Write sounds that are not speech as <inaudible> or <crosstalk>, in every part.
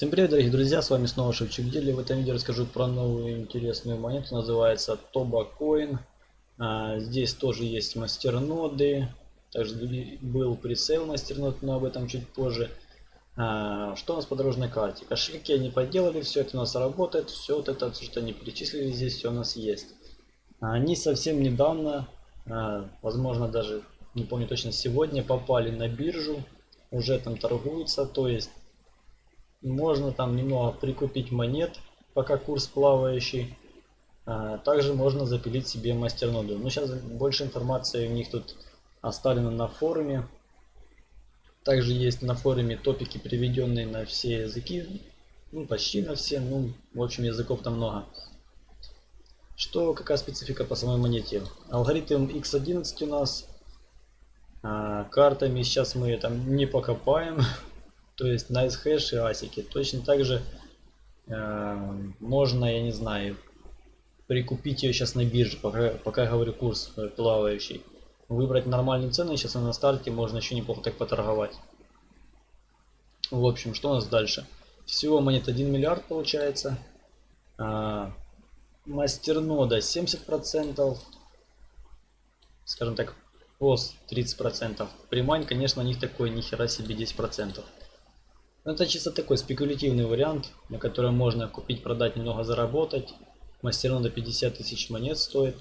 Всем привет, дорогие друзья, с вами снова Шевчик Дели. В этом видео расскажу про новую интересную монету, называется Coin. А, здесь тоже есть мастерноды, также был пресейл мастернод, но об этом чуть позже. А, что у нас по дорожной карте? Кошельки они подделали, все это у нас работает, все вот это, что они перечислили здесь, все у нас есть. Они совсем недавно, а, возможно даже, не помню точно, сегодня попали на биржу, уже там торгуются, то есть можно там немного прикупить монет, пока курс плавающий. А, также можно запилить себе мастерноду. Но сейчас больше информации у них тут оставлено на форуме. Также есть на форуме топики, приведенные на все языки. Ну, почти на все. Ну, в общем, языков там много. Что, какая специфика по самой монете? Алгоритм X11 у нас. А, картами сейчас мы там не покопаем. <laughs> то есть nice hash и асики. Точно так же э, можно, я не знаю, прикупить ее сейчас на бирже, пока, пока говорю курс плавающий. Выбрать нормальную цену, сейчас на старте можно еще неплохо так поторговать. В общем, что у нас дальше? Всего монет 1 миллиард получается. А, мастернода 70%. Скажем так, пост 30%. Примань, конечно, у них такой нихера себе 10%. Ну, это чисто такой спекулятивный вариант, на котором можно купить, продать, немного заработать. Мастернода 50 тысяч монет стоит.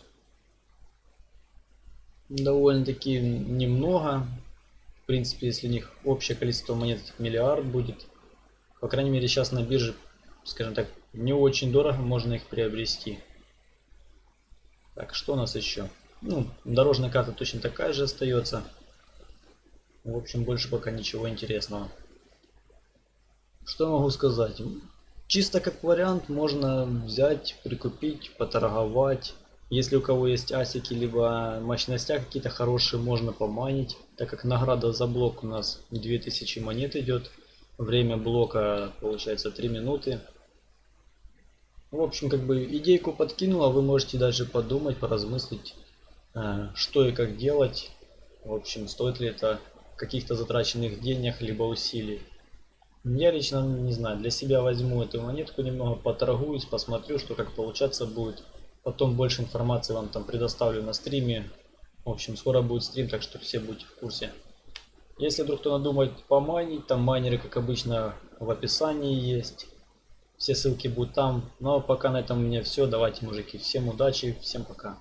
Довольно-таки немного. В принципе, если у них общее количество монет миллиард будет. По крайней мере, сейчас на бирже, скажем так, не очень дорого можно их приобрести. Так, что у нас еще? Ну, дорожная карта точно такая же остается. В общем, больше пока ничего интересного. Что могу сказать? Чисто как вариант можно взять, прикупить, поторговать. Если у кого есть асики, либо мощностя какие-то хорошие, можно поманить. Так как награда за блок у нас 2000 монет идет. Время блока получается 3 минуты. В общем, как бы идейку подкинула, вы можете даже подумать, поразмыслить, э, что и как делать. В общем, стоит ли это каких-то затраченных денег, либо усилий. Я лично не знаю, для себя возьму эту монетку, немного поторгуюсь, посмотрю, что как получаться будет. Потом больше информации вам там предоставлю на стриме. В общем, скоро будет стрим, так что все будете в курсе. Если вдруг кто надумает помайнить, там майнеры, как обычно, в описании есть. Все ссылки будут там. Ну а пока на этом у меня все. Давайте, мужики, всем удачи, всем пока.